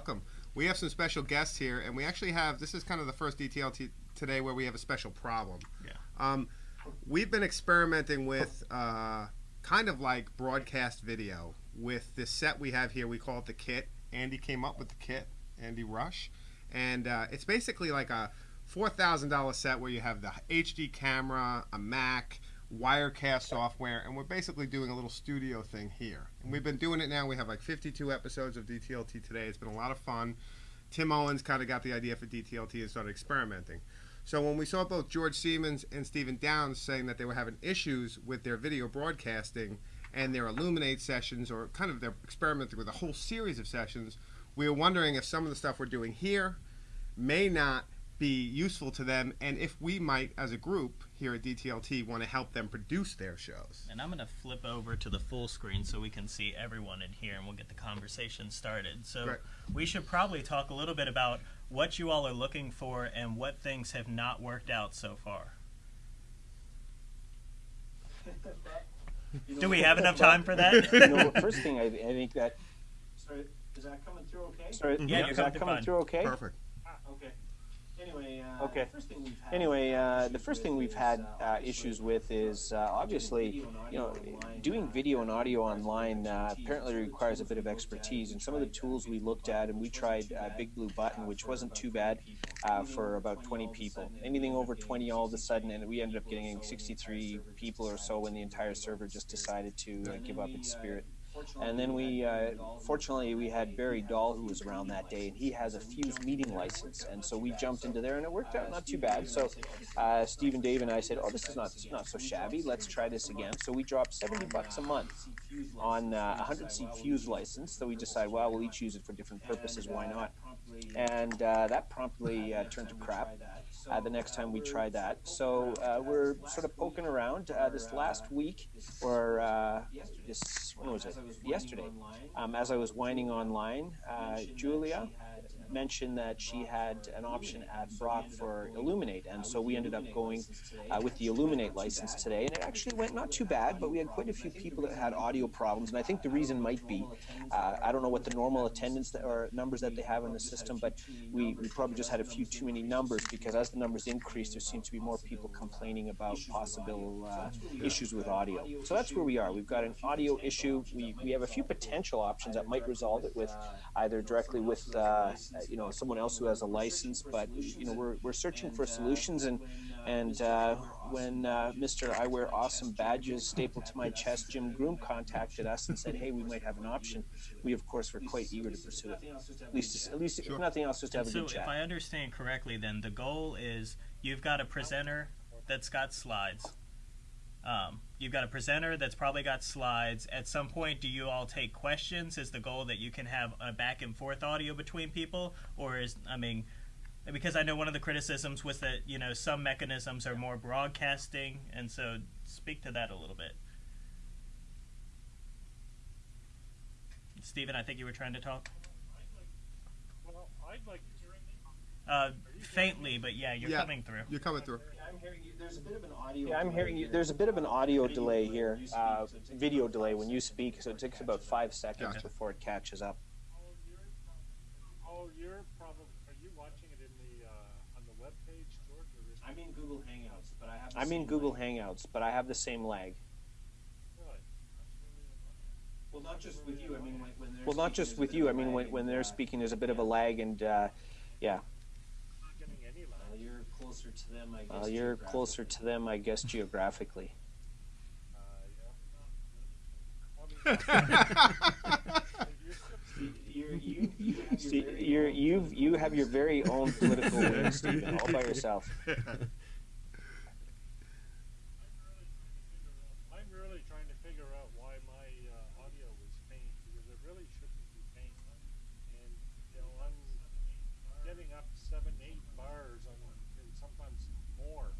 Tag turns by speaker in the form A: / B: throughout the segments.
A: Welcome.
B: We have some special guests here, and we actually have this is kind of the first DTLT today where we have a special problem.
A: Yeah.
B: Um, we've been experimenting with uh, kind of like broadcast video with this set we have here. We call it the kit. Andy came up with the kit, Andy Rush, and uh, it's basically like a four thousand dollar set where you have the HD camera, a Mac, Wirecast software, and we're basically doing a little studio thing here. And we've been doing it now. We have like 52 episodes of DTLT today. It's been a lot of fun. Tim Owens kind of got the idea for DTLT and started experimenting. So when we saw both George Siemens and Stephen Downes saying that they were having issues with their video broadcasting and their Elluminate sessions, or kind of they're experimenting with a whole series of sessions, we were wondering if some of the stuff we're doing here may not be useful to them, and if we might, as a group here at DTLT, want to help them produce their shows.
A: And I'm going to flip over to the full screen so we can see everyone in here and we'll get the conversation started. So
B: Great.
A: we should probably talk a little bit about what you all are looking for and what things have not worked out so far. Do we have enough time for that?
C: you know, first thing I, I think that.
D: Sorry, is that coming through okay?
C: Sorry,
A: Yeah, you're
C: is that
A: coming
C: coming
A: fine.
C: through okay?
B: Perfect.
D: Okay. Anyway, uh,
C: Okay.
D: the first thing we've had
C: Anyway, uh, the
D: issues
C: first
D: with
C: thing we've
D: is,
C: had
D: uh,
C: uh,
D: obviously,
C: issues with is uh, obviously, you know, doing video and audio online uh, apparently requires a bit of expertise. And some of the tools we looked at, and we tried uh, Big Blue Button, which wasn't too bad uh, for about 20 people. Anything over 20 all of a sudden, and we ended up getting 63 people or so when the entire server just decided to uh, give up its spirit. And then we, uh, fortunately, we had Barry Dahl who was around that day, and he has a Fuze meeting license, and so we jumped into there, and it worked out not too bad. So uh, Steve and Dave and I said, "Oh, this is not not so shabby. Let's try this again." So we dropped 70 bucks a month on uh, a 100 seat Fuze license. So we decided, well, we'll each use it for different purposes. Why not? And uh, that promptly uh, turned to crap uh, the next time we try that. So uh, we're sort of poking around uh, this last week, or uh, this when was it? Yesterday. Um, as I was whining online, uh, Julia mentioned that she had an option at Brock for Elluminate, and so we ended up going uh, with the Elluminate license today, and it actually went not too bad, but we had quite a few people that had audio problems, and I think the reason might be, uh, I don't know what the normal attendance that, or numbers that they have in the system, but we, we probably just had a few too many numbers because as the numbers increase, there seems to be more people complaining about possible uh, issues with audio. So that's where we are. We've got an audio issue. We, we have a few potential options that might resolve it with either directly with uh, you know someone else who has a license, but you know we're, we're searching for solutions and and uh, when uh, Mr. I wear awesome badges stapled to my chest, Jim Groom contacted us and said, "Hey, we might have an option." We of course were quite eager to pursue it. At least, at least, if nothing else, just to have a
A: so
C: good
A: if. I understand correctly, then the goal is you've got a presenter that's got slides. Um, you've got a presenter that's probably got slides. At some point, do you all take questions? Is the goal that you can have a back and forth audio between people, or is I mean, because I know one of the criticisms was that you know some mechanisms are more broadcasting, and so speak to that a little bit. Stephen, I think you were trying to talk.
E: Well, I'd like to hear
A: Uh, faintly, but yeah, you're
B: Yeah.
A: coming through.
B: You're coming through.
D: I'm hearing you. There's a bit of an audio.
C: Yeah, I'm
D: delay
C: hearing you.
D: here.
C: There's a bit of an audio delay here, uh, video delay when you speak, so it takes about five seconds
B: Gotcha.
C: before it catches up.
E: Oh, you're, oh, you're probably. Are you watching it in the uh, on the web page, George? Or is
D: I'm in Google Hangouts, but I have. the
C: I'm in
D: same
C: Google
D: lag.
C: Hangouts, but I have the same lag.
E: really? That's really
D: Well, not just with you. I mean, when, when they're
C: Well, not
D: speaking,
C: just
D: there's a
C: with
D: bit
C: you.
D: of
C: mean, when, when they're
D: uh,
C: speaking, there's a bit of a lag, and uh, yeah,
E: not getting any lag.
D: Well, you're closer to them, I guess.
C: uh, you're closer to them, I guess, geographically.
E: Uh, yeah, not really.
D: You're, you, you have your
C: See,
D: very
C: you're,
D: own-
C: you've you have your very own political wing, Stephen, all by yourself.
E: I'm really trying to figure out why my uh, audio was faint because it really shouldn't be faint. And you know, I'm getting up seven, eight bars on, and sometimes more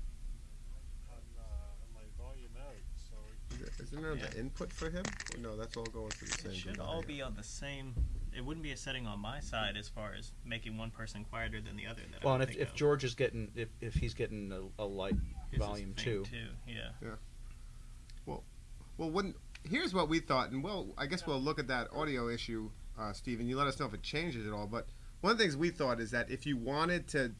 E: on, uh, on my volume out. So
B: Isn't there the input for him? No, that's all going through the same.
A: It should
B: device.
A: all be on the same. It wouldn't be a setting on my side as far as making one person quieter than the other. That I
F: Well, and if,
A: think
F: if. George is getting if, if he's getting a, a light
A: His
F: volume too,
A: too, yeah.
B: Well, wouldn't here's what we thought, and well, I guess we'll look at that audio issue, uh, Stephen. You let us know if it changes at all. But one of the things we thought is that if you wanted to,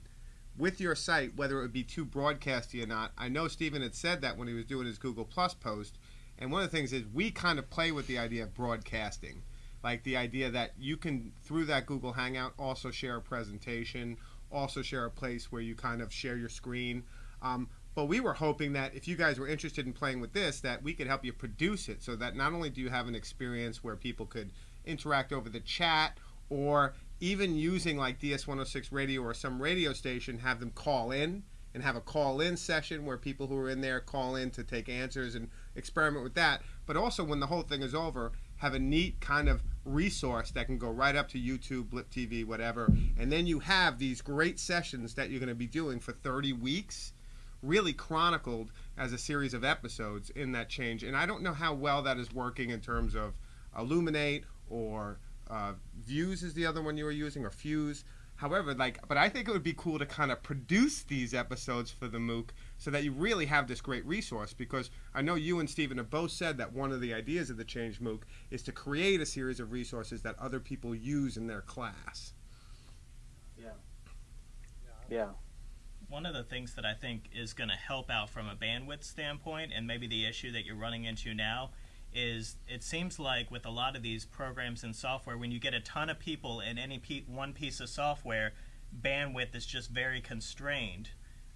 B: with your site, whether it would be too broadcasty or not, I know Stephen had said that when he was doing his Google Plus post. And one of the things is we kind of play with the idea of broadcasting, like the idea that you can through that Google Hangout also share a presentation, also share a place where you kind of share your screen. Um, but we were hoping that if you guys were interested in playing with this, that we could help you produce it so that not only do you have an experience where people could interact over the chat or even using like DS106 radio or some radio station, have them call in and have a call in session where people who are in there call in to take answers and experiment with that. But also, when the whole thing is over, have a neat kind of resource that can go right up to YouTube, Blip TV, whatever. And then you have these great sessions that you're going to be doing for 30 weeks really chronicled as a series of episodes in that change. And I don't know how well that is working in terms of Elluminate or uh, Views is the other one you were using, or Fuze. However, like, but I think it would be cool to kind of produce these episodes for the MOOC so that you really have this great resource. Because I know you and Stephen have both said that one of the ideas of the Change MOOC is to create a series of resources that other people use in their class.
D: Yeah.
C: Yeah.
A: one of the things that I think is going to help out from a bandwidth standpoint, and maybe the issue that you're running into now, is it seems like with a lot of these programs and software, when you get a ton of people in any pe- one piece of software, bandwidth is just very constrained.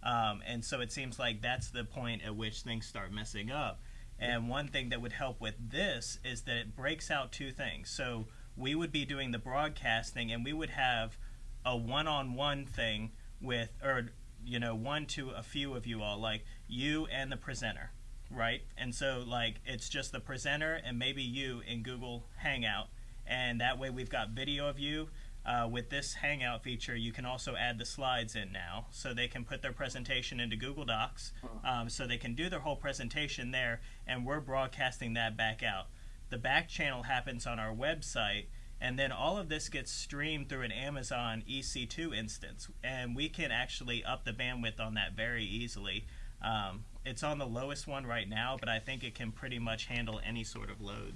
A: Um, and so it seems like that's the point at which things start messing up. And one thing that would help with this is that it breaks out two things. So we would be doing the broadcasting, and we would have a one-on-one thing with, or you know, one to a few of you all, like you and the presenter, right? And so like it's just the presenter and maybe you in Google Hangout, and that way we've got video of you. Uh, with this Hangout feature, you can also add the slides in now, so they can put their presentation into Google Docs, um, so they can do their whole presentation there, and we're broadcasting that back out. The back channel happens on our website, and then all of this gets streamed through an Amazon EC2 instance, and we can actually up the bandwidth on that very easily. Um, it's on the lowest one right now, but I think it can pretty much handle any sort of load.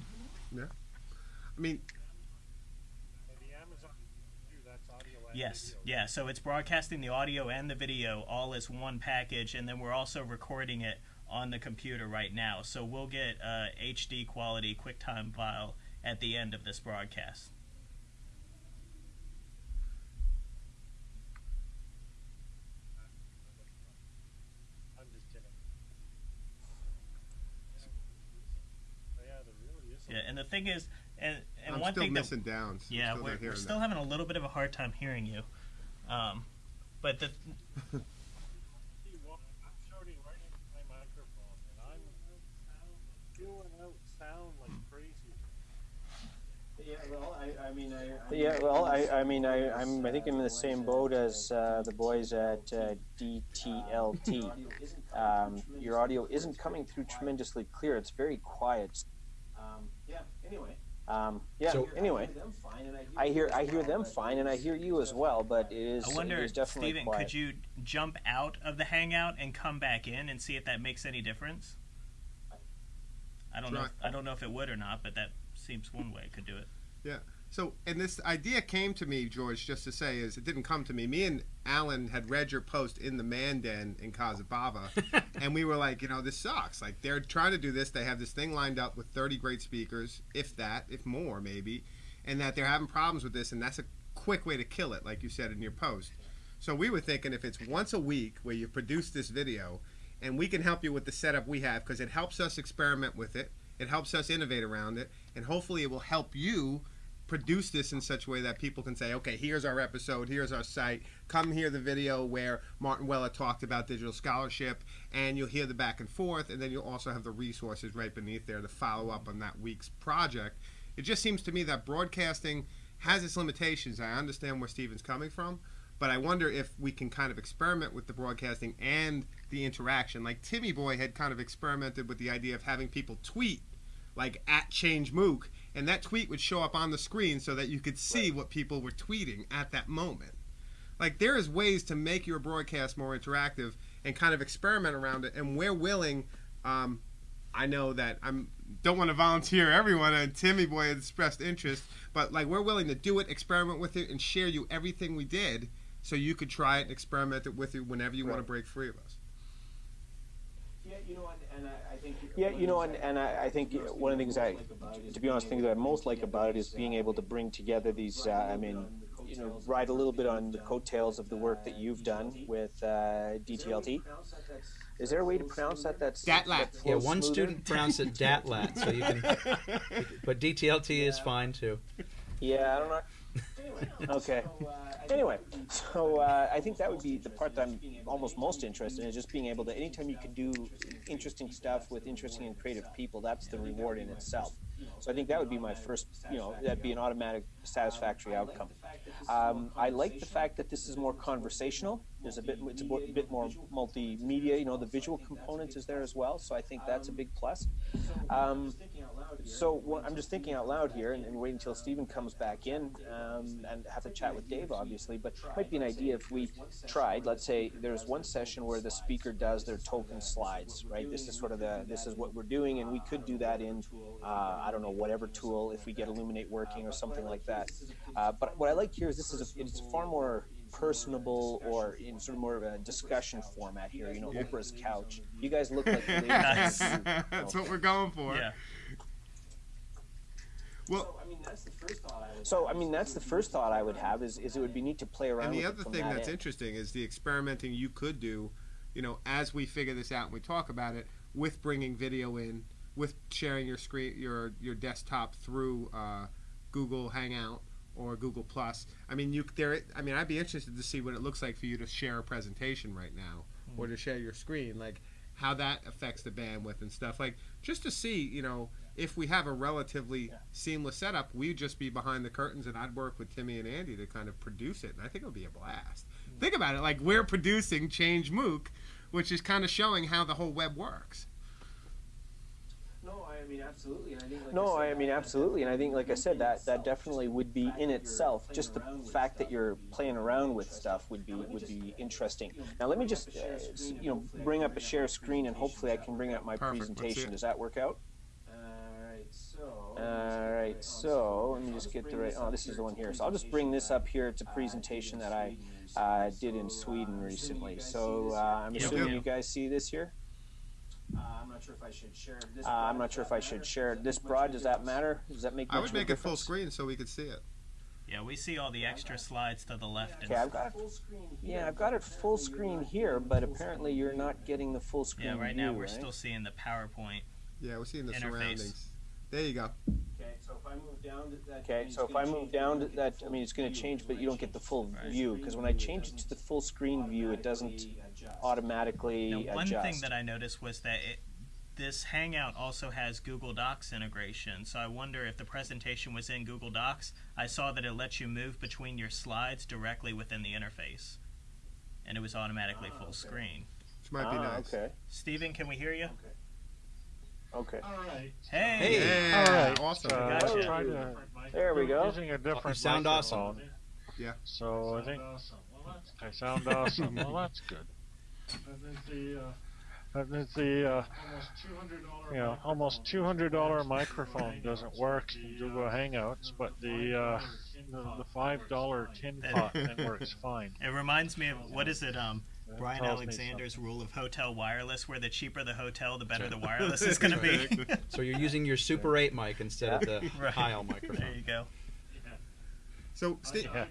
A: Yeah.
B: I mean,
E: And the Amazon view, that's audio and
A: Yes, yeah. So it's broadcasting the audio and the video all as one package, and then we're also recording it on the computer right now. So we'll get uh, a HD quality QuickTime file at the end of this broadcast.
E: I'm just kidding. But yeah, there really is.
A: Yeah, and the thing is, and and
B: I'm
A: one
B: still
A: thing that
B: missing downs. I'm
A: yeah,
B: still
A: we're, we're still
B: that.
A: having a little bit of a hard time hearing you. Um, but the
E: See, well, I'm shouting right into my microphone, and I'm spewing out sound like crazy.
D: Yeah, well, I, I mean, I. I
C: Yeah, well, I, I mean, I, I'm, I think I'm in the same boat as uh, the boys at uh, DTLT. Um, your audio isn't coming through tremendously clear. It's very quiet.
D: Um, yeah, anyway.
C: Um, yeah.
F: So-
C: anyway,
D: them fine, and
C: I hear I hear them fine, and I hear you as well. But it is,
A: I wonder,
C: is definitely
A: Stephen,
C: quiet.
A: could you jump out of the Hangout and come back in and see if that makes any difference? I don't know. If, I don't know if it would or not, but that seems one way it could do it.
B: So, and this idea came to me, George, just to say, is it didn't come to me. Me and Alan had read your post in the Man Den in Kazabava, and we were like, you know, this sucks. Like, they're trying to do this. They have this thing lined up with 30 great speakers, if that, if more, maybe, and that they're having problems with this, and that's a quick way to kill it, like you said in your post. So, we were thinking if it's once a week where you produce this video, and we can help you with the setup we have, because it helps us experiment with it, it helps us innovate around it, and hopefully it will help you produce this in such a way that people can say, okay, here's our episode, here's our site. Come hear the video where Martin Weller talked about digital scholarship, and you'll hear the back and forth, and then you'll also have the resources right beneath there to follow up on that week's project. It just seems to me that broadcasting has its limitations. I understand where Stephen's coming from, but I wonder if we can kind of experiment with the broadcasting and the interaction. Like Timmy Boy had kind of experimented with the idea of having people tweet like at change MOOC, and that tweet would show up on the screen so that you could see what people were tweeting at that moment. Like there is ways to make your broadcast more interactive and kind of experiment around it, and we're willing. Um, I know that I'm don't want to volunteer everyone, and Timmy boy expressed interest, but like we're willing to do it, experiment with it, and share you everything we did, so you could try it and experiment it with it whenever you want to break free of us.
D: Yeah, you know, and, and I.
C: Yeah, you know, and, and I, I think one of the things I, to be honest, things that I most like about it is being able to bring together these. Uh, I mean, you know, ride a little bit on the coattails of the work that you've done with uh, DTLT. Is there a way to pronounce that? That's
B: Datlat.
C: that
F: Yeah, one
C: smoother?
F: student pronounced it Datlat, so you can. But DTLT is fine too.
C: Yeah, I don't know. Okay. Anyway, so uh, I think that would be the part that I'm almost most interested in is just being able to, anytime you can do interesting stuff with interesting and creative people, that's the reward in itself. So I think that would be my first, you know, that'd be an automatic satisfactory outcome. Um, I like the fact that this is more conversational. There's a bit, it's a bit more multimedia. You know, the visual component is there as well. So I think that's a big plus. Um, so what, I'm just thinking out loud here, and, and waiting until Stephen comes back in, um, and have to chat with Dave, obviously. But it might be an idea if we tried. Let's say there's one session where the speaker does their token slides, right? This is sort of the this is what we're doing, and we could do that in uh, I don't know whatever tool if we get Elluminate working or something like that. Uh, but what I like here is this is a, it's far more personable or in sort of more of a discussion format here. You know, Oprah's couch. You guys look like the
A: Nice.
B: That's what we're going for.
A: Yeah.
B: Well,
D: I mean, that's the first thought I would.
C: So I mean, that's the first thought I would have is, is it would be neat to play around.
B: and the
C: with
B: other
C: it from
B: thing
C: that
B: that's
C: end.
B: interesting is the experimenting you could do, you know, as we figure this out and we talk about it, with bringing video in, with sharing your screen, your your desktop through uh, Google Hangout or Google Plus. I mean, you there. I mean, I'd be interested to see what it looks like for you to share a presentation right now, or to share your screen, like how that affects the bandwidth and stuff. Like just to see, you know, if we have a relatively seamless setup, we'd just be behind the curtains, and I'd work with Timmy and Andy to kind of produce it, and I think it would be a blast. Think about it, like we're producing Change MOOC, which is kind of showing how the whole web works.
D: No, I mean, absolutely. And I think, like
C: No,
D: said,
C: I mean absolutely, and I think, like I said, that that definitely would be in itself. Just the fact that you're playing around with stuff would be would be interesting. Now, let me just uh, you know bring up a share screen, and hopefully I can bring up my
B: Perfect,
C: presentation. Does that work out?
D: Alright, so.
C: All right, so let me just get the right. Oh, this is the one here. So I'll just bring this up here. It's a presentation that I uh, did in Sweden recently. So uh, I'm assuming you guys see this here.
D: Uh, I'm not sure if I should share this.
C: Uh, I'm not sure if I should share this broad. Does that matter? Does that make?
B: I
C: much
B: would make it full screen so we could see it.
A: Yeah, we see all the extra slides to the left.
C: Okay, I've got it.
D: Full screen
C: Yeah, I've got it full screen here, but apparently you're not getting the full screen.
A: yeah, right now
C: view,
A: we're
C: right?
A: still seeing the PowerPoint.
B: Yeah, we're seeing the
A: Interface.
B: surroundings. There you go.
D: Okay, so if I move down to that.
C: Okay, so if I move down to that, I mean, it's going to change, but you don't get the full
A: Right.
C: view because when I change it to the full screen view, it doesn't
D: Automatically adjust.
C: automatically
A: Now, one
C: adjust.
A: thing that I noticed was that it, this Hangout also has Google Docs integration. So I wonder if the presentation was in Google Docs. I saw that it lets you move between your slides directly within the interface, and it was automatically full screen.
B: Which might be
C: ah,
B: nice.
C: Okay.
A: Stephen, can we hear you?
C: Okay.
E: All right.
A: Hey.
B: Hey,
E: All right.
B: awesome.
E: Uh,
A: Gotcha.
E: try to-
C: There we go.
E: Using a different
F: You sound awesome.
B: Yeah.
E: So I think I sound awesome. well, that's good. And then the, uh, that means the uh, you know, almost two hundred dollar microphone doesn't work in Google Hangouts, but the uh, the, the five dollar tin pot thing works fine.
A: It reminds me of what is it? Um,
E: That
A: Brian
E: tells
A: Alexander's rule of hotel wireless, where the cheaper the hotel, the better the wireless is going to be.
F: So you're using your Super 8 mic instead of the
A: Right.
F: Heil
A: there you go.
B: So, Steve,
E: Yeah.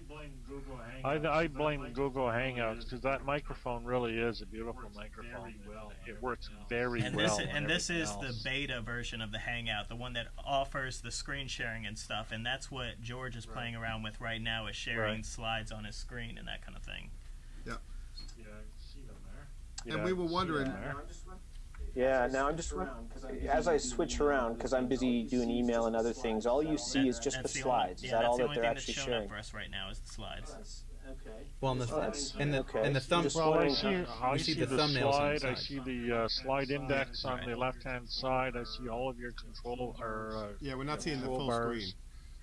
E: I, I blame Google Hangouts because that microphone really is a beautiful microphone. Well It works very
A: And
E: well.
A: this and this is
E: everything
A: the beta version of the Hangout, the one that offers the screen sharing and stuff. And that's what George is playing around with right now, is sharing
E: Right.
A: slides on his screen and that kind of thing.
E: Yeah,
B: and we were wondering-
E: that there?
C: Yeah, now I'm just as I switch around because I'm busy doing email and other things. All you see is just the slides. Is
A: yeah,
C: that all
A: that's the
C: that
A: only
C: they're
A: thing that's
C: actually
A: showing
C: sharing?
A: up for us right now is the slides.
D: Okay.
F: Well, and the,
C: Well, that's-
F: and the,
C: okay.
F: and the thumb.
E: Well, I see, I
F: You
E: see,
F: see
E: the,
F: the thumbnails on the
E: slide. I see the uh, slide index on the left-hand side. I see all of your control or uh,
B: yeah, we're not seeing the full
E: Toolbars.
B: screen.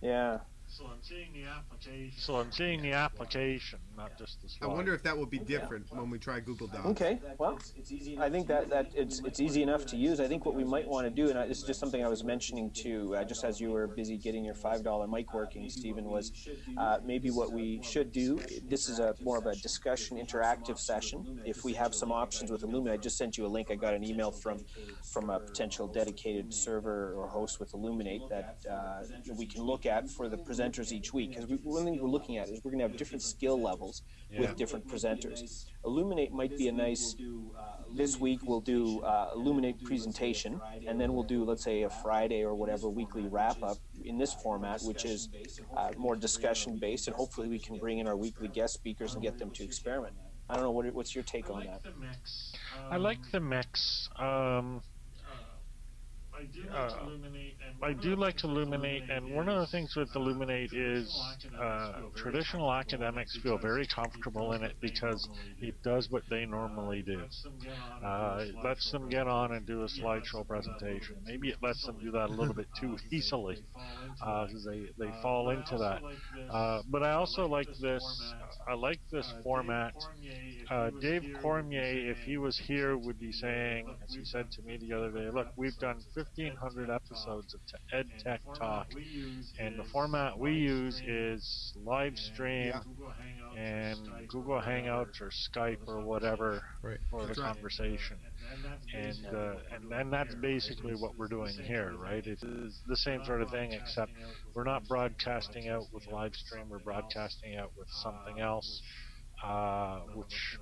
C: Yeah.
E: So I'm seeing the application. So I'm seeing the application, not just the
B: I wonder if that will be different when we try Google Docs.
C: Okay, well, it's easy. I think that, that it's, it's easy enough to use. I think what we might want to do, and I, this is just something I was mentioning to, uh, just as you were busy getting your $5 mic working, Stephen, was uh, maybe what we should do, this is a more of a discussion, interactive session. If we have some options with Elluminate, I just sent you a link. I got an email from, from a potential dedicated server or host with Elluminate that uh, we can look at for the presenters each week. Because we, one thing we're looking at is we're going to have different skill levels
E: Yeah.
C: with different presenters. Elluminate might be a nice. This week we'll do uh, Elluminate presentation, and then we'll do, let's say, a Friday or whatever weekly wrap up in this format, which is uh, more discussion based, and hopefully we can bring in our weekly guest speakers and get them to experiment. I don't know what, what's your take on that.
E: I like the mix. Um, I do like to Elluminate, and one of the things with Elluminate is uh, traditional academics feel very comfortable in it because it does what they normally do. Uh, it lets them get on and do a slideshow presentation. Maybe it lets them do that a little bit too easily because they they fall into that. Uh, but I also like this. I like this format. Uh, Dave Cormier, if he was here, would be saying, as he said to me the other day, "Look, we've done 1,500 episodes of Ed Tech Talk, and the format we use is live stream and Google Hangouts or Skype or whatever for the conversation." And, uh, and and that's basically what we're doing here, right? It is the same sort of thing, except we're not broadcasting out with live stream. We're broadcasting out with something else, uh, which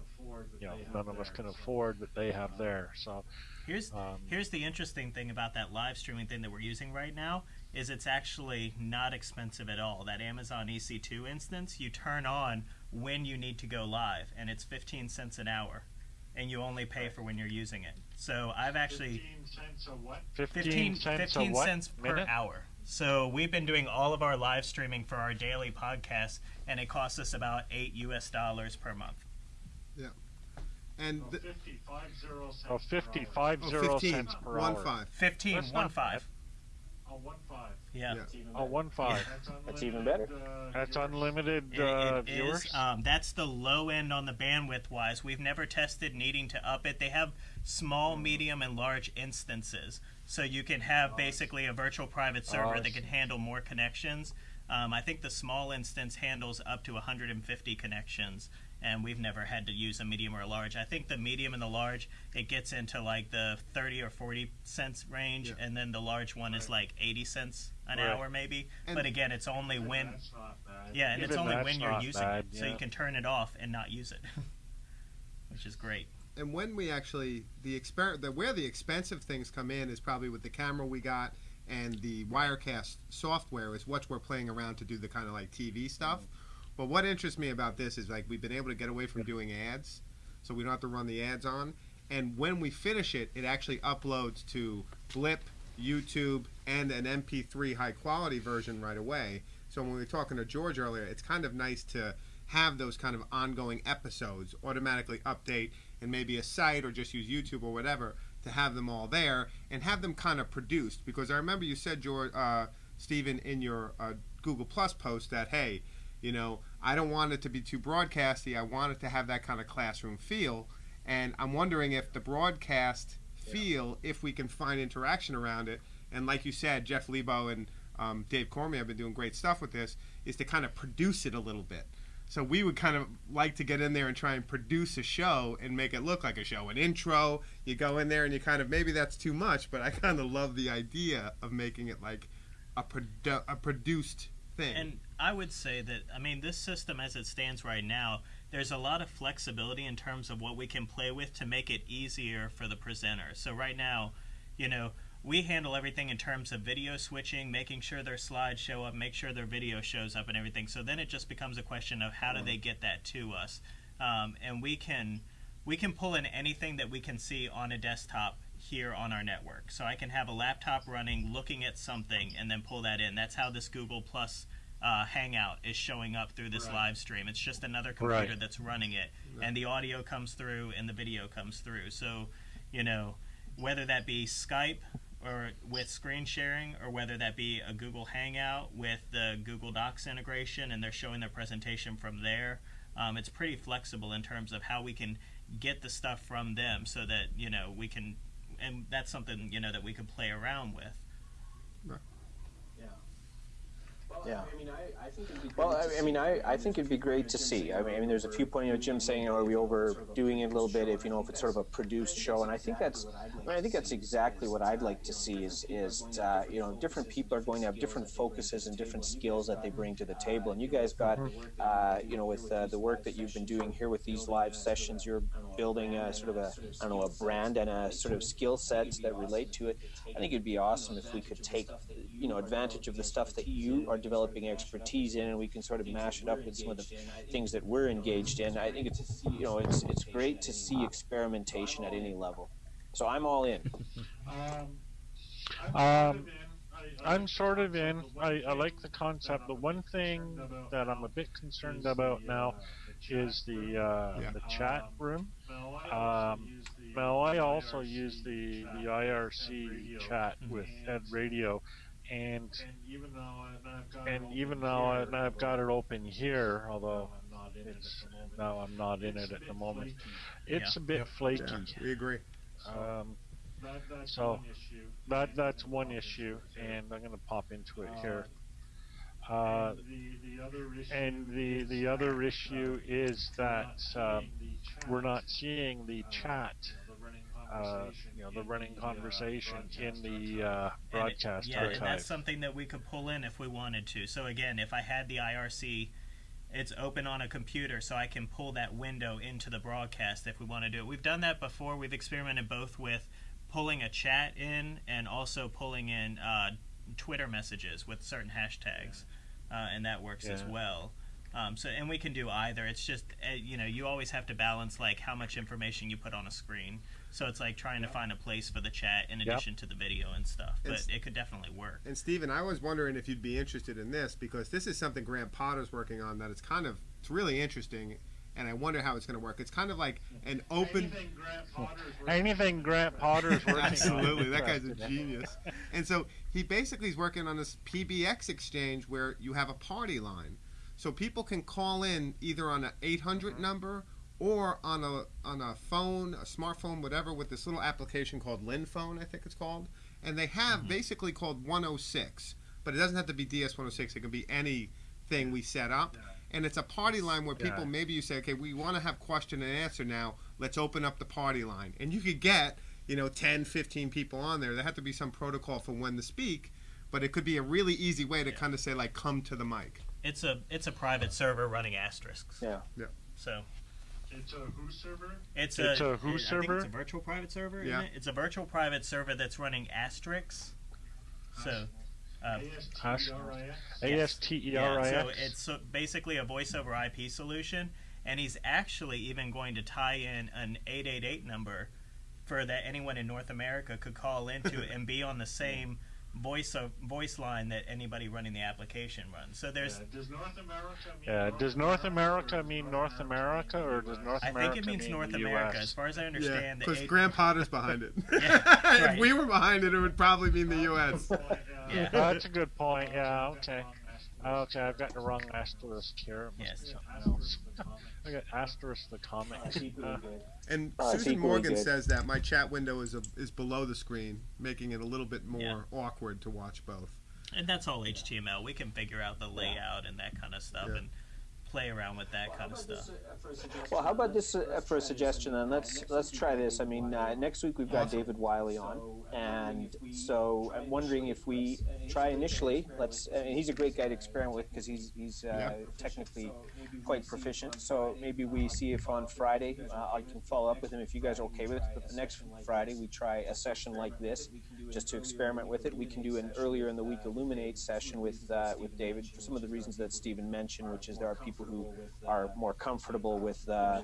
E: you know none of us can afford, but they have there. So
A: Here's
E: Um,
A: here's the interesting thing about that live streaming thing that we're using right now is it's actually not expensive at all. That Amazon EC2 instance, you turn on when you need to go live, and it's 15 cents an hour, and you only pay for when you're using it. So I've actually 15,
E: 15 cents
A: 15
E: a what
A: cents per
E: minute?
A: hour. So we've been doing all of our live streaming for our daily podcast, and it costs us about eight U.S. dollars per month.
B: And th-
E: Oh, 55
B: oh,
E: zero
B: 15,
E: cents per
B: one
E: hour.
B: five.
A: 15,
E: That's
A: one
E: not
A: five.
E: Oh, one five.
A: Yeah.
B: Yeah.
E: Oh, one five.
C: That's even better.
E: That's unlimited
A: It-
E: uh,
A: it is,
E: viewers.
A: um, that's the low end on the bandwidth wise. We've never tested needing to up it. They have small, medium, and large instances, so you can have basically a virtual private server
E: I
A: that can
E: see.
A: handle more connections. Um, I think the small instance handles up to 150 connections, and we've never had to use a medium or a large. I think the medium and the large it gets into like the 30 or 40 cents range,
B: Yeah.
A: and then the large one is like 80 cents an
E: Right.
A: hour maybe.
B: And-
A: but again, it's only when yeah, and it's only when you're using
E: bad,
A: it, so
E: yeah.
A: you can turn it off and not use it, which is great.
B: and when we actually the exper the where the expensive things come in is probably with the camera we got and the Wirecast software is what we're playing around to do the kind of like TV stuff. But what interests me about this is like we've been able to get away from doing ads, so we don't have to run the ads on. And when we finish it, it actually uploads to Blip, YouTube, and an MP3 high quality version right away. So when we were talking to George earlier, it's kind of nice to have those kind of ongoing episodes automatically update and maybe a site or just use YouTube or whatever to have them all there and have them kind of produced. Because I remember you said, George, uh, Stephen, in your uh, Google Plus post that hey, you know, I don't want it to be too broadcasty. I want it to have that kind of classroom feel. And I'm wondering if the broadcast feel, if we can find interaction around it. And like you said, Jeff Lebow and um, Dave Cormier have been doing great stuff with this, is to kind of produce it a little bit. So we would kind of like to get in there and try and produce a show and make it look like a show. An intro, you go in there and you kind of maybe that's too much, but I kind of love the idea of making it like a produ- a produced thing.
A: And I would say that I mean this system as it stands right now, there's a lot of flexibility in terms of what we can play with to make it easier for the presenter. So right now, you know, we handle everything in terms of video switching, making sure their slides show up, make sure their video shows up and everything. So then it just becomes a question of how do they get that to us. Um, and we can we can pull in anything that we can see on a desktop here on our network. So I can have a laptop running, looking at something, and then pull that in. That's how this Google Plus uh, Hangout is showing up through this live stream. It's just another computer
E: Right.
A: that's running it, and the audio comes through and the video comes through. So, you know, whether that be Skype or with screen sharing, or whether that be a Google Hangout with the Google Docs integration, and they're showing their presentation from there. Um, it's pretty flexible in terms of how we can get the stuff from them, so that you know we can, and that's something you know that we can play around with.
C: Yeah.
D: Great
C: Well, I, I mean, I, I think it'd be great to see. I mean, I mean, there's a few points. You know, Jim saying, you know, are we overdoing it a little bit? If you know, if it's sort of a produced show, and I think that's, I, mean, I think that's exactly what I'd like to see. Is is uh, you know, different people are going to have different focuses and different skills that they bring to the table. And you guys got, uh, you know, with uh, the work that you've been doing here with these live sessions, you're building a sort of a, I don't know, a brand and a sort of skill sets that relate to it. I think it'd be awesome if we could take, you know, advantage of the stuff that you are developing expertise in, and we can sort of mash it up with some of the things that we're engaged in. I think it's, you know, it's it's great to see experimentation at any level. So I'm all in.
E: Um, I'm sort of in. I, I like the concept. The one thing that I'm a bit concerned about now is the uh,
B: Yeah.
E: the chat room. Um, now I also use the the IRC chat with Ed Radio, and and even though I, I've got it open here, although it's now I'm not in it at the moment, it's a bit flaky.
B: Yeah, we agree.
E: Um, so that that's one issue, and I'm going to pop into it here. Uh, and the the other issue is that um, we're not seeing the chat, uh, you know, the running conversation in the uh,
A: And it-
E: broadcast
A: yeah, and
E: archive.
A: that's something that we could pull in if we wanted to. So again, if I had the IRC, it's open on a computer, so I can pull that window into the broadcast if we want to do it. We've done that before. We've experimented both with pulling a chat in and also pulling in uh, Twitter messages with certain hashtags, uh, and that works as well. Um, so and we can do either. It's just uh, you know you always have to balance like how much information you put on a screen. So it's like trying to find a place for the chat in
E: Yep.
A: addition to the video and stuff. But
B: It's-
A: it could definitely work.
B: And Stephen, I was wondering if you'd be interested in this because this is something Grant Potter's working on that it's kind of it's really interesting and I wonder how it's going to work. It's kind of like an open
E: Anything Grant oh. Potter's working on.
B: Absolutely, that guy's a genius. And so he basically is working on this PBX exchange where you have a party line, so people can call in either on an 800 mm-hmm. number or on a on a phone, a smartphone, whatever, with this little application called Linphone, I think it's called, and they have mm-hmm. basically called 106, but it doesn't have to be DS 106. It can be anything we set up. And it's a party line where people
E: Yeah.
B: maybe you say, okay, we want to have question and answer now. Let's open up the party line, and you could get you know 10 15 people on there there have to be some protocol for when to speak but it could be a really easy way to
A: Yeah.
B: kind of say like come to the mic
A: It's a it's a private server running asterisks.
C: Yeah.
B: Yeah.
A: So
E: It's a who server?
A: it's,
E: It's a who
A: I think
E: server?
A: it's a virtual private server.
B: Yeah.
A: Isn't it? It's a virtual private server that's running asterisks. So. Uh,
E: A S T E R I
A: yeah, so it's so basically a voice over IP solution, and he's actually even going to tie in an 888 number for that anyone in North America could call into and be on the same voice of, voice line that anybody running the application runs. So there's
E: Does North America mean Yeah, does North America mean North America or does North America?
A: I think it means
E: mean
A: North America.
E: US?
A: As far as I
B: yeah
A: understand, the
B: because
A: eight-
B: Grant Potter's behind it
A: Yeah,
B: if we were behind it it would probably mean the us
A: Yeah.
E: Oh, that's a good point. Yeah, okay. Okay, I've got the wrong asterisk here. It must
A: Yes.
E: be something else. I got asterisk the comics. Uh,
B: and
C: Oh,
B: susan morgan
C: good.
B: says that my chat window is a, is below the screen making it a little bit more
A: Yeah.
B: awkward to watch both
A: and that's all HTML. We can figure out the layout and that kind of stuff
B: Yeah.
A: and play around with that kind of stuff.
C: Well, how about this uh, for a suggestion then? Let's let's try this. I mean, uh, next week we've got David Wiley on, and so I'm wondering if we try initially. Let's. I mean, he's a great guy to experiment with because he's he's uh, technically quite proficient. So maybe we see if on Friday uh, I can follow up with him if you guys are okay with it. But the next Friday we try a session like this just to experiment with it. We can do an earlier in the week Elluminate session with uh, with David for some of the reasons that Stephen mentioned, which is there are people people who are more comfortable with, uh,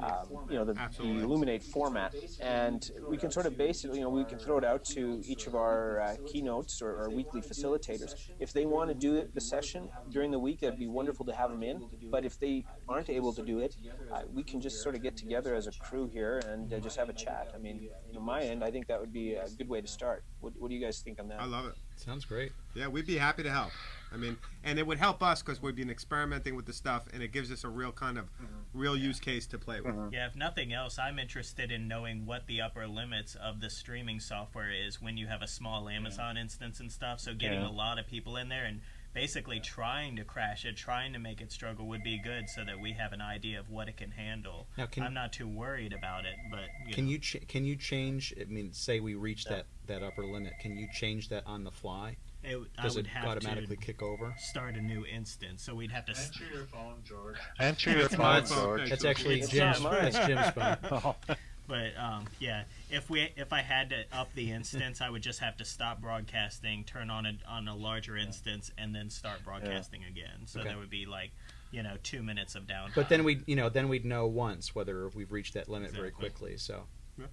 C: um, you know, the, the Elluminate format. And we can sort of base it, you know, we can throw it out to each of our uh, keynotes or, or weekly facilitators. If they want to do it, the session during the week, it'd be wonderful to have them in. But if they aren't able to do it, uh, we can just sort of get together as a crew here and uh, just have a chat. I mean, on my end, I think that would be a good way to start. What, what do you guys think on that?
B: I love it.
F: Sounds great.
B: Yeah, we'd be happy to help. I mean, and it would help us because we've been experimenting with the stuff, and it gives us a real kind of mm-hmm. real use case to play with. Mm-hmm.
A: Yeah, if nothing else, I'm interested in knowing what the upper limits of the streaming software is when you have a small Amazon instance and stuff. So getting
E: Yeah.
A: a lot of people in there and basically trying to crash it, trying to make it struggle would be good so that we have an idea of what it can handle.
F: Now, can
A: I'm not too worried about it, but you
F: can
A: know.
F: you ch- can you change? I mean, say we reach that that upper limit. Can you change that on the fly?
A: It, w- I
F: Does
A: would
F: it
A: have
F: automatically
A: to
F: kick over?
A: start a new instance, so we'd have to. s-
E: Answer your phone, George. Answer your
B: It's my
E: phone,
B: phone.
E: George.
F: That's actually
C: It's
F: Jim's.
C: not mine.
F: That's Jim's phone.
A: But um, yeah, if we if I had to up the instance, I would just have to stop broadcasting, turn on a on a larger instance, and then start broadcasting again. So
F: Okay.
A: there would be like, you know, two minutes of downtime.
F: But then we, you know, then we'd know once whether we've reached that limit very quickly. So
E: yeah,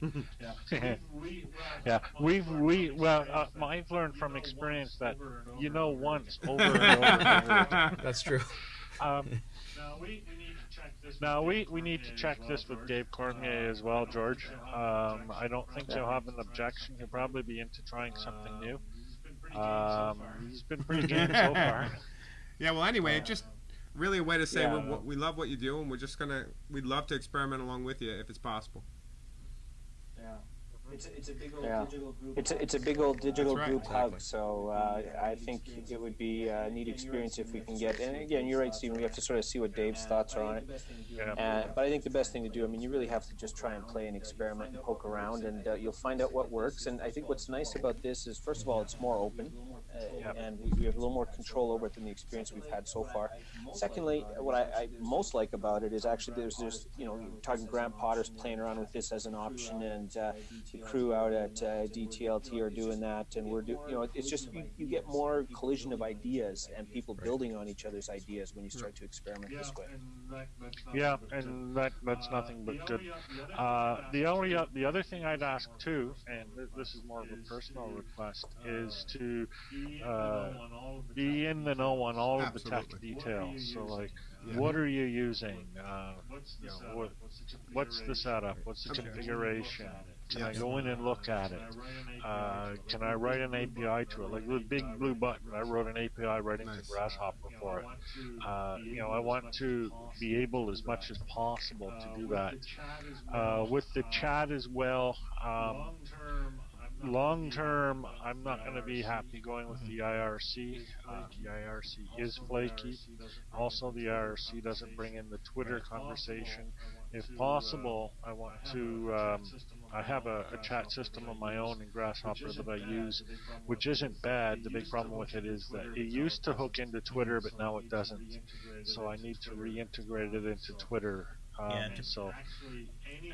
E: we've we well, uh, I've learned from experience that you know once over and over. And over.
F: that's true.
E: Um, now we, we need to check this with Dave Cormier as well, George. Um, I don't think he'll have an objection. He'll probably be into trying something new. Um, he's been pretty game so far.
B: Yeah. Well, anyway, just really a way to say
C: Yeah.
B: we're, we love what you do, and we're just gonna we'd love to experiment along with you if it's possible.
D: It's a, it's a big old
C: Yeah.
D: digital group.
C: It's a, it's a big old digital
B: right.
C: group
F: Exactly.
C: hug, so uh, I think it would be a neat experience if we can get. And again, you're right, Stephen. We have to sort of see what Dave's thoughts are on it.
E: Yeah.
C: Uh, but I think the best thing to do, I mean, you really have to just try and play and experiment and poke around, and uh, you'll find out what works. And I think what's nice about this is, first of all, it's more open, uh, and we, we have a little more control over it than the experience we've had so far. Secondly, what I, I most like about it is actually there's there's you know you're talking Grant Potter's playing around with this as an option, and uh, the crew out at uh, DTLT are doing that, and we're do you know it's just you, you get more collision of ideas and people building on each other's ideas when you start to experiment this way.
E: Yeah, and that that's nothing but good. Uh, the only o- the other thing I'd ask too, and this is more of a personal request, is to uh, be in the know on all of the tech details. So like,
B: Yeah.
E: what are you using? Uh, you know, what, what's the setup? What's the
B: Okay.
E: configuration? Can I go in and look at it? Uh, can I write an API to it? Like the Big Blue Button, I wrote an API right into
B: Nice.
E: gRSShopper for it. Uh, you know, I want to be able as much as possible to do that. Uh, with the chat as well, um, long term, I'm not going to be happy going with the IRC. Uh, the IRC is flaky. Also, the IRC doesn't bring in the Twitter conversation. If possible, I want to. Um, I have a, a chat system of my own in gRSShopper that I use, which isn't bad. The big problem with it is that it used to hook into Twitter, but now it doesn't. So I need to reintegrate it into Twitter. Um, so,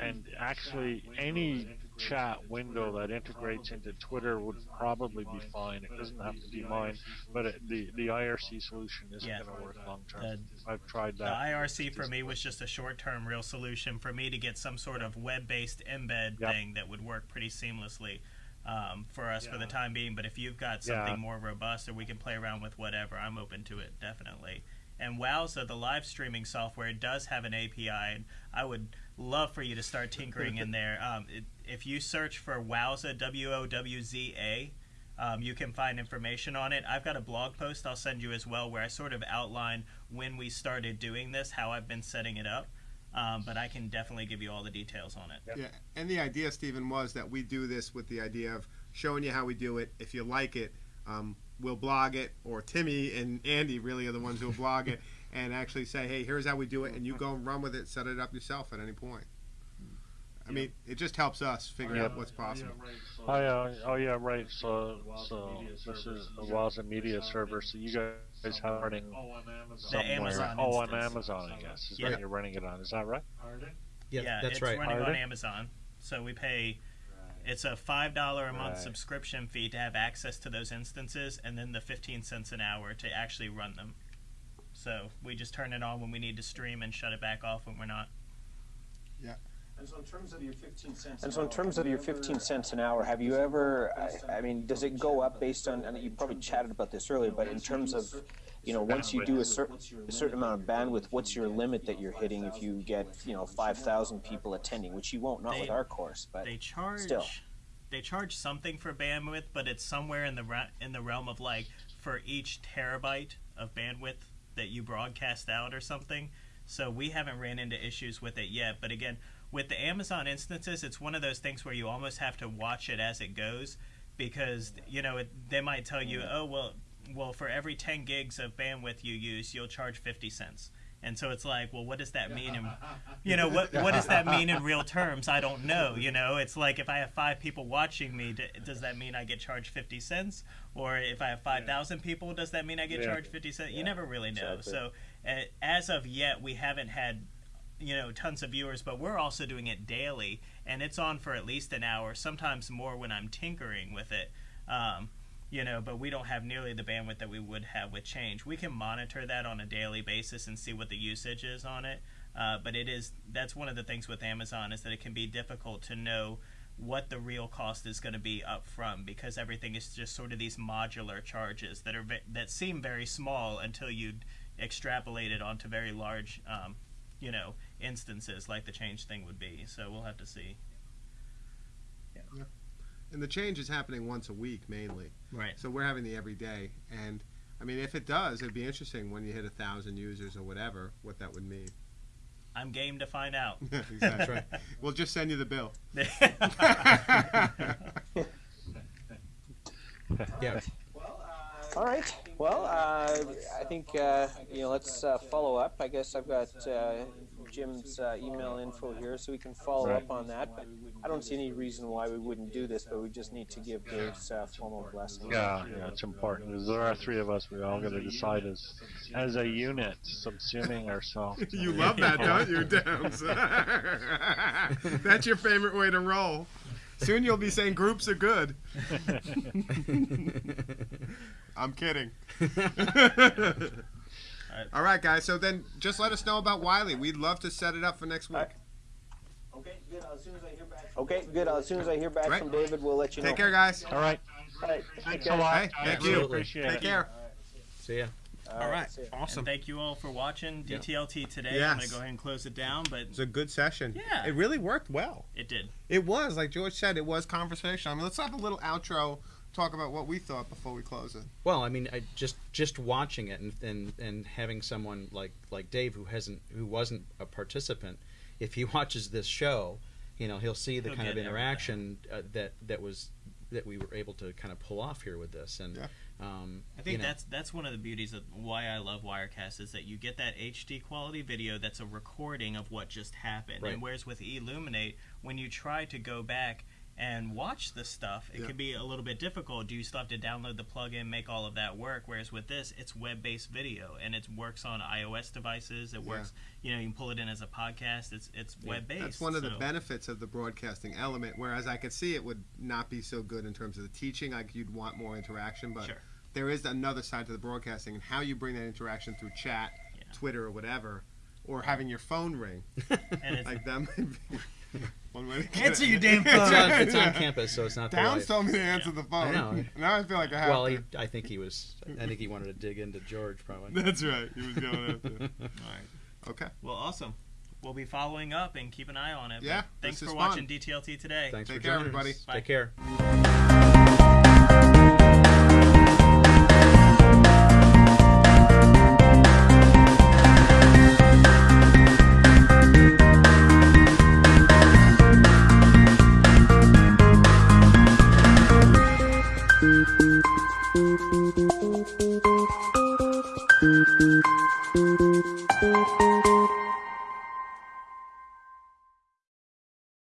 E: and actually, any chat window that integrates into Twitter would probably be fine. It doesn't have to be mine, but it, the the IRC solution isn't
A: Yeah.
E: going to work long term. I've tried that. The.
A: IRC for me was just a short-term real solution for me to get some sort of web-based embed
E: Yep.
A: thing that would work pretty seamlessly um, for us for the time being. But if you've got
E: Yeah.
A: something more robust or we can play around with whatever, I'm open to it definitely. And Wowza, the live streaming software, does have an API, and I would love for you to start tinkering in there. Um, it, if you search for Wowza, W O W Z A, um, you can find information on it. I've got a blog post I'll send you as well where I sort of outline when we started doing this, how I've been setting it up. Um, but I can definitely give you all the details on it.
B: Yeah, and the idea, Stephen, was that we do this with the idea of showing you how we do it. If you like it, um, we'll blog it, or Timmy and Andy really are the ones who will blog it, and actually say, hey, here's how we do it, and you go and run with it, set it up yourself at any point. I mean, it just helps us figure
E: Yeah.
B: out what's possible.
E: Oh yeah, oh yeah, right. So, so this is the Wowza Media server. So you guys are running somewhere.
A: Amazon
E: oh, on. Amazon, I guess. Is
A: Yeah.
E: what you're running it on. Is that right?
F: Yeah, that's
A: it's
F: right.
A: running on Amazon. So we pay It's a five dollar a month
C: Right.
A: subscription fee to have access to those instances, and then the fifteen cents an hour to actually run them. So we just turn it on when we need to stream and shut it back off when we're not.
D: And so in terms of your 15 cents.
C: And so, in terms of your 15 cents an hour, have you ever? I, I mean, does it go up based on? And you probably chatted about this earlier, but in terms of, you know, once you do a certain a certain amount of bandwidth, what's your limit that you're hitting if you get, you know, 5,000 people attending, which you won't, not
A: They-
C: with our course, but
A: They charge.
C: still.
A: They charge something for bandwidth, but it's somewhere in the in the realm of like for each terabyte of bandwidth that you broadcast out or something. So we haven't ran into issues with it yet. But again, with the Amazon instances, it's one of those things where you almost have to watch it as it goes because you know it, they might tell you, mm. oh well, well for every 10 gigs of bandwidth you use, you'll charge 50 cents. And so it's like, well, what does that mean? In, you know, what what does that mean in real terms? I don't know. You know, it's like if I have five people watching me, does that mean I get charged 50 cents? Or if I have 5,000 people, does that mean I get
G: Yeah.
A: charged 50 cents? You never really know.
C: exactly.
A: So uh, as of yet, we haven't had you know tons of viewers but we're also doing it daily and it's on for at least an hour sometimes more when i'm tinkering with it um, you know but we don't have nearly the bandwidth that we would have with change. We can monitor that on a daily basis and see what the usage is on it uh, but it is that's one of the things with amazon is that it can be difficult to know what the real cost is going to be up front because everything is just sort of these modular charges that are that seem very small until you extrapolate it onto very large um, you know instances like the change thing would be. So we'll have to see
B: And the change is happening once a week mainly.
A: right
B: So we're having the every day. And I mean, if it does, it'd be interesting when you hit a thousand users or whatever, what that would mean.
A: i'm game to find out
B: exactly.
F: right.
B: We'll just send you the bill.
F: Yeah.
C: All right. Well, uh, I think uh, you know. Let's uh, follow up. I guess I've got uh, Jim's uh, email info here, so we can follow
G: Right.
C: up on that. But I don't see any reason why we wouldn't do this. But we just need to give Dave's uh, formal blessing.
G: Yeah, yeah, it's important. 'cause there are three of us. We all got to decide as as a unit, subsuming ourselves.
B: you love that, don't you, Downes? That's your favorite way to roll. Soon you'll be saying groups are good. I'm kidding. All right, guys. So then, just let us know about Wiley. We'd love to set it up for next week.
D: Okay, good. As soon as I hear back.
C: Okay, good. As soon as I hear back
B: Right.
C: from David, we'll let you know.
B: Take care, guys.
G: All right.
C: All right.
G: Thanks a lot.
B: Hey, thank
G: Really
B: you.
G: Appreciate
B: Take
G: it.
B: care.
F: See ya.
B: All right.
C: see.
B: Awesome.
A: and thank you all for watching
F: Yeah.
A: dtlt today i'm going to go ahead and close it down but
B: It's a good session.
A: Yeah.
B: It really worked well.
A: it did
B: It was, like George said, it was conversation. I mean, let's have a little outro, talk about what we thought before we close it.
F: Well, I mean, I just just watching it and, and and having someone like like Dave who hasn't who wasn't a participant, if he watches this show, you know, he'll see the
A: He'll
F: kind of
A: get
F: interaction uh, that that was that we were able to kind of pull off here with this, and
B: Yeah.
F: um,
A: I think
F: you know,
A: that's that's one of the beauties of why I love Wirecast is that you get that HD quality video that's a recording of what just happened.
F: Right.
A: And whereas with Elluminate, when you try to go back and watch the stuff, it
B: Yeah.
A: can be a little bit difficult. Do you still have to download the plugin, make all of that work? Whereas with this, it's web-based video and it works on iOS devices. It
B: Yeah.
A: works, you know, you can pull it in as a podcast. It's it's web-based.
B: That's one of the benefits of the broadcasting element. Whereas I could see it would not be so good in terms of the teaching. Like you'd want more interaction, but
A: Sure.
B: there is another side to the broadcasting and how you bring that interaction through chat,
A: Yeah.
B: Twitter, or whatever, or having your phone ring
A: And it's,
B: like them. one way to get
A: Answer
B: it.
A: your damn
F: it's, on,
A: phone.
F: it's on campus, so it's not the
B: Downes
F: live.
B: told me to answer the phone.
F: I know.
B: Now I feel like I have
F: Well,
B: to.
F: he, I think he was. I think he wanted to dig into George probably.
B: That's right. He was going after.
A: all right.
B: Okay.
A: Well, awesome. We'll be following up and keep an eye on it.
B: Yeah,
A: Thanks for
B: is
A: watching. DTLT today.
F: Thanks
B: Take
F: for
B: care,
F: joining
B: everybody.
F: us.
A: Bye.
F: Take care.